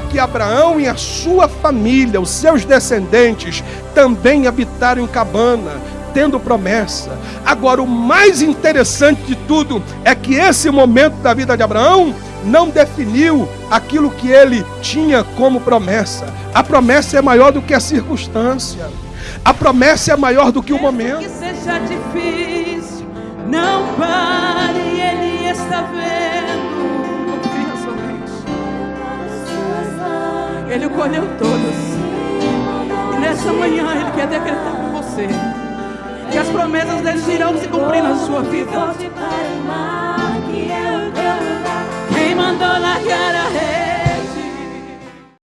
que Abraão e a sua família, os seus descendentes, também habitaram em cabana, tendo promessa. Agora, o mais interessante de tudo é que esse momento da vida de Abraão não definiu aquilo que ele tinha como promessa. A promessa é maior do que a circunstância. A promessa é maior do que o momento. Que seja difícil, Ele colheu todos. E nessa manhã ele quer decretar com você que as promessas deles irão se cumprir na sua vida. Quem mandou largar?